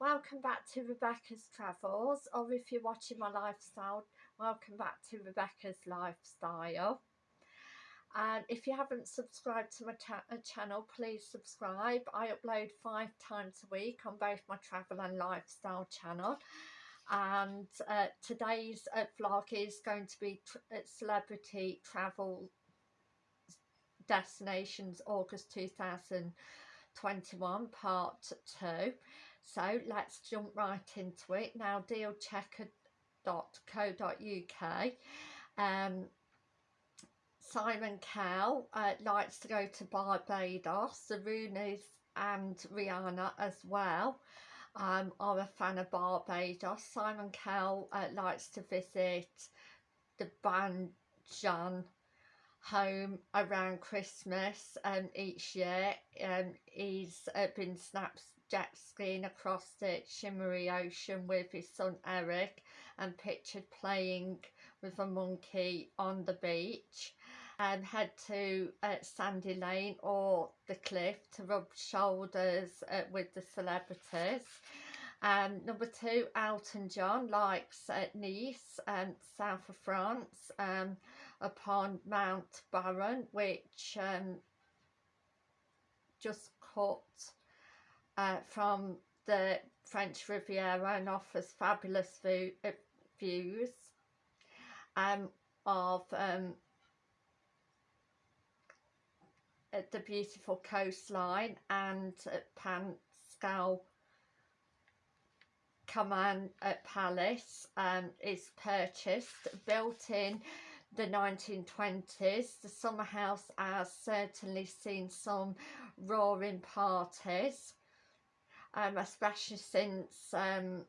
Welcome back to Rebecca's Travels, or if you're watching my lifestyle, welcome back to Rebecca's Lifestyle. And if you haven't subscribed to my uh, channel, please subscribe. I upload five times a week on both my travel and lifestyle channel. And uh, today's uh, vlog is going to be uh, celebrity travel destinations August 2021 part 2 so let's jump right into it. Now dealchecker.co.uk um Simon Cowell uh, likes to go to Barbados the Rooney's and Rihanna as well. Um, are a fan of Barbados. Simon Cowell uh, likes to visit the Banjan home around Christmas um, each year. Um, he's uh, been snapped jet skiing across the shimmery ocean with his son Eric and pictured playing with a monkey on the beach and head to uh, Sandy Lane or the cliff to rub shoulders uh, with the celebrities. Um, number two, Elton John likes uh, Nice, um, south of France. Um, upon Mount Boron which um, just cut uh, from the French Riviera and offers fabulous view, uh, views um, of um, uh, the beautiful coastline and uh, Panscal Command Palace um, is purchased, built in the 1920s. The summer house has certainly seen some roaring parties, um, especially since um,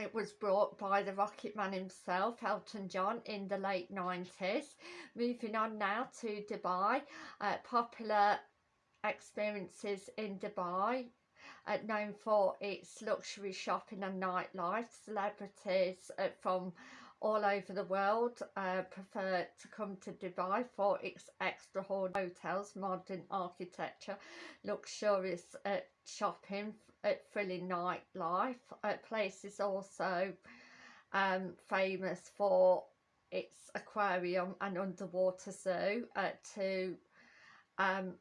it was brought by the Rocket Man himself, Elton John, in the late 90s. Moving on now to Dubai, uh, popular experiences in Dubai uh, known for its luxury shopping and nightlife. Celebrities uh, from all over the world uh, prefer to come to Dubai for its extraordinary hotels, modern architecture, luxurious uh, shopping, uh, thrilling nightlife. Uh, place is also um, famous for its aquarium and underwater zoo. Uh, to um,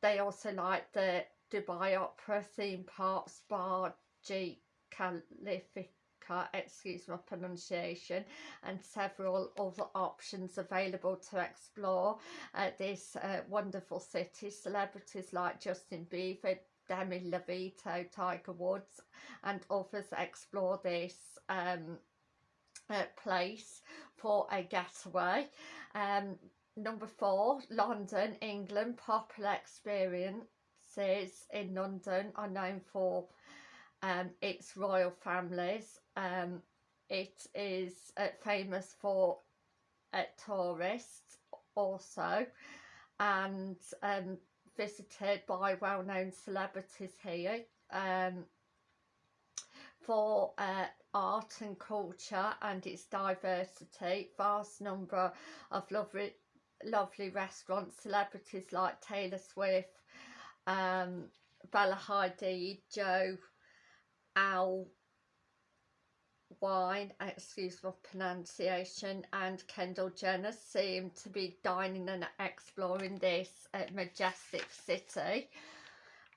They also like the Dubai Opera theme park, Spa, G Excuse my pronunciation, and several other options available to explore at this uh, wonderful city. Celebrities like Justin Bieber, Demi Lovato, Tiger Woods and others explore this um, uh, place for a getaway. Um, number four, London, England, popular experiences in London are known for um, its royal families. Um, it is uh, famous for uh, tourists also and um, visited by well-known celebrities here um, for uh, art and culture and its diversity. Vast number of lovely, lovely restaurants, celebrities like Taylor Swift, um, Bella Hadid, Joe Al Wine, excuse my pronunciation, and Kendall Jenner seem to be dining and exploring this uh, majestic city.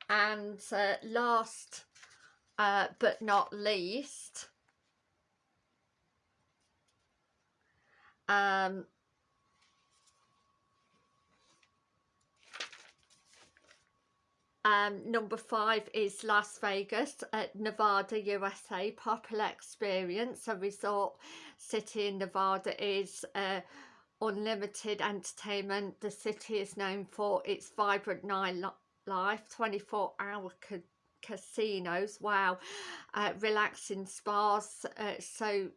And uh, last uh, but not least, um, Um, number five is Las Vegas at Nevada, USA. Popular experience. A resort city in Nevada is uh, unlimited entertainment. The city is known for its vibrant nightlife, 24 hour ca casinos. Wow. Uh, relaxing spas. Uh, so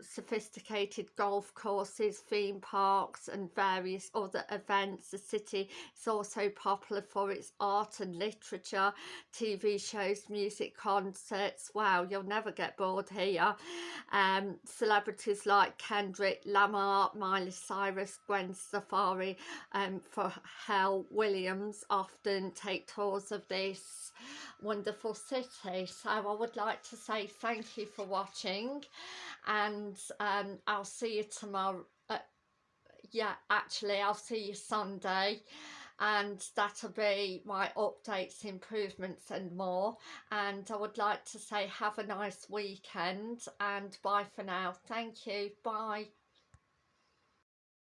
sophisticated golf courses, theme parks and various other events. The city is also popular for its art and literature, TV shows, music, concerts. Wow, you'll never get bored here. Um, celebrities like Kendrick Lamar, Miley Cyrus, Gwen Stefani, um, for Hell Williams often take tours of this wonderful city. So I would like to say thank you for watching and um, I'll see you tomorrow. Uh, yeah, actually, I'll see you Sunday and that'll be my updates, improvements and more. And I would like to say have a nice weekend and bye for now. Thank you. Bye.